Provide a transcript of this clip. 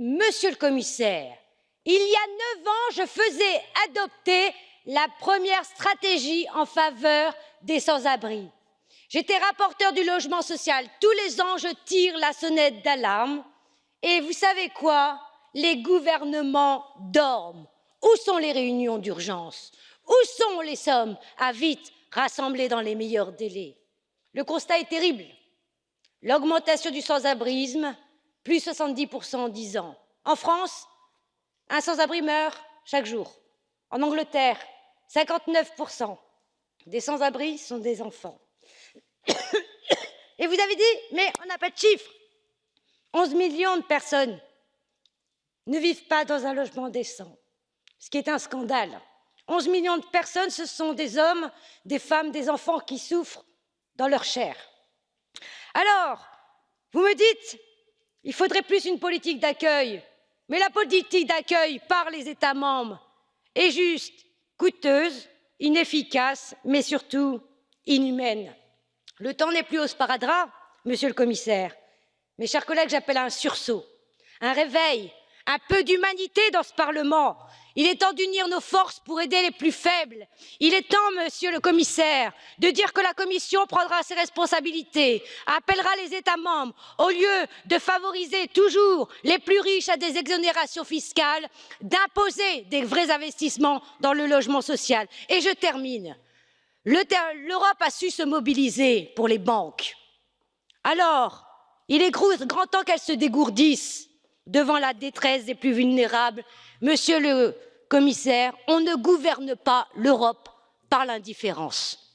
monsieur le commissaire, il y a neuf ans, je faisais adopter la première stratégie en faveur des sans-abri. J'étais rapporteur du logement social. Tous les ans, je tire la sonnette d'alarme. Et vous savez quoi? Les gouvernements dorment. Où sont les réunions d'urgence? Où sont les sommes? À vite rassembler dans les meilleurs délais Le constat est terrible. L'augmentation du sans-abrisme, plus 70% en 10 ans. En France, un sans-abri meurt chaque jour. En Angleterre, 59% des sans-abri sont des enfants. Et vous avez dit, mais on n'a pas de chiffres. 11 millions de personnes ne vivent pas dans un logement décent, ce qui est un scandale. 11 millions de personnes, ce sont des hommes, des femmes, des enfants qui souffrent dans leur chair. Alors, vous me dites, il faudrait plus une politique d'accueil, mais la politique d'accueil par les États membres est juste coûteuse, inefficace, mais surtout inhumaine. Le temps n'est plus au sparadrap, monsieur le commissaire. Mes chers collègues, j'appelle à un sursaut, un réveil, un peu d'humanité dans ce Parlement. Il est temps d'unir nos forces pour aider les plus faibles. Il est temps, monsieur le commissaire, de dire que la Commission prendra ses responsabilités, appellera les États membres, au lieu de favoriser toujours les plus riches à des exonérations fiscales, d'imposer des vrais investissements dans le logement social. Et je termine l'europe a su se mobiliser pour les banques alors il est grand temps qu'elles se dégourdissent devant la détresse des plus vulnérables. monsieur le commissaire on ne gouverne pas l'europe par l'indifférence.